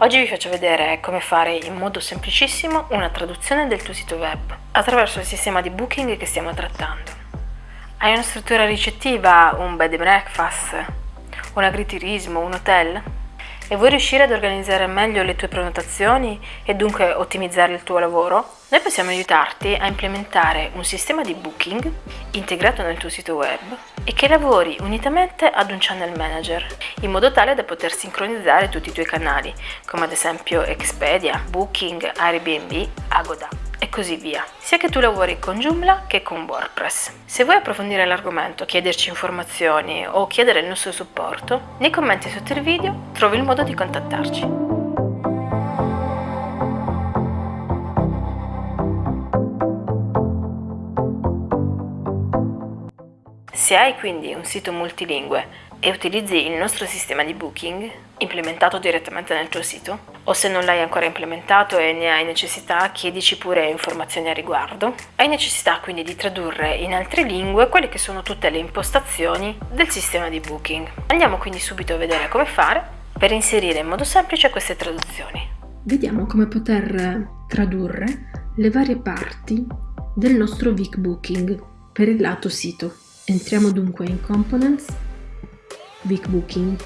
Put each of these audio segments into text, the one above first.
Oggi vi faccio vedere come fare in modo semplicissimo una traduzione del tuo sito web attraverso il sistema di booking che stiamo trattando. Hai una struttura ricettiva, un bed and breakfast, un agriturismo, un hotel? E vuoi riuscire ad organizzare meglio le tue prenotazioni e dunque ottimizzare il tuo lavoro, noi possiamo aiutarti a implementare un sistema di booking integrato nel tuo sito web e che lavori unitamente ad un channel manager, in modo tale da poter sincronizzare tutti i tuoi canali, come ad esempio Expedia, Booking, Airbnb, Agoda e così via, sia che tu lavori con Joomla che con WordPress. Se vuoi approfondire l'argomento, chiederci informazioni o chiedere il nostro supporto, nei commenti sotto il video trovi il modo di contattarci. Se hai quindi un sito multilingue e utilizzi il nostro sistema di booking implementato direttamente nel tuo sito o se non l'hai ancora implementato e ne hai necessità chiedici pure informazioni a riguardo. Hai necessità quindi di tradurre in altre lingue quelle che sono tutte le impostazioni del sistema di booking. Andiamo quindi subito a vedere come fare per inserire in modo semplice queste traduzioni. Vediamo come poter tradurre le varie parti del nostro Vic Booking per il lato sito. Entriamo dunque in Components Big Booking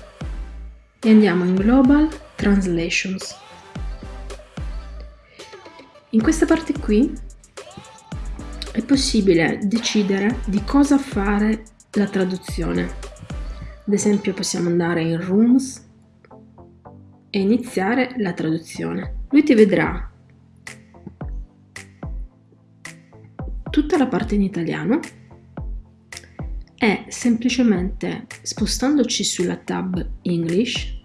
e andiamo in Global Translations. In questa parte qui è possibile decidere di cosa fare la traduzione. Ad esempio possiamo andare in Rooms e iniziare la traduzione. Lui ti vedrà tutta la parte in italiano è semplicemente spostandoci sulla tab English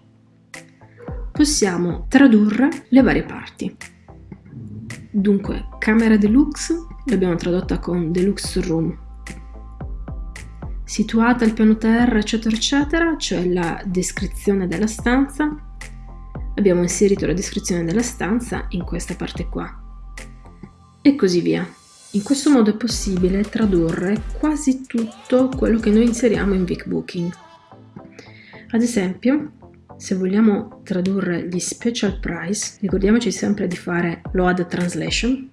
possiamo tradurre le varie parti. Dunque, camera deluxe l'abbiamo tradotta con deluxe room. Situata al piano terra, eccetera, eccetera, cioè la descrizione della stanza. Abbiamo inserito la descrizione della stanza in questa parte qua. E così via. In questo modo è possibile tradurre quasi tutto quello che noi inseriamo in VicBooking. Ad esempio, se vogliamo tradurre gli special price, ricordiamoci sempre di fare load translation,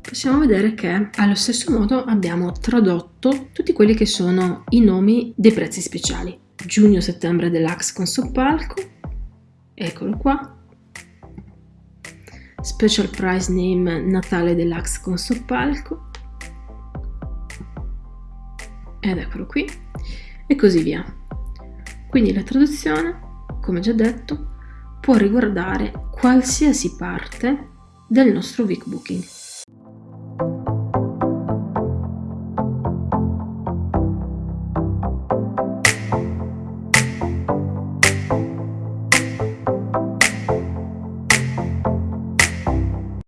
possiamo vedere che allo stesso modo abbiamo tradotto tutti quelli che sono i nomi dei prezzi speciali. Giugno-settembre deluxe con soppalco, eccolo qua, Special Prize Name Natale Deluxe con soppalco ed eccolo qui e così via. Quindi la traduzione, come già detto, può riguardare qualsiasi parte del nostro Vic Booking.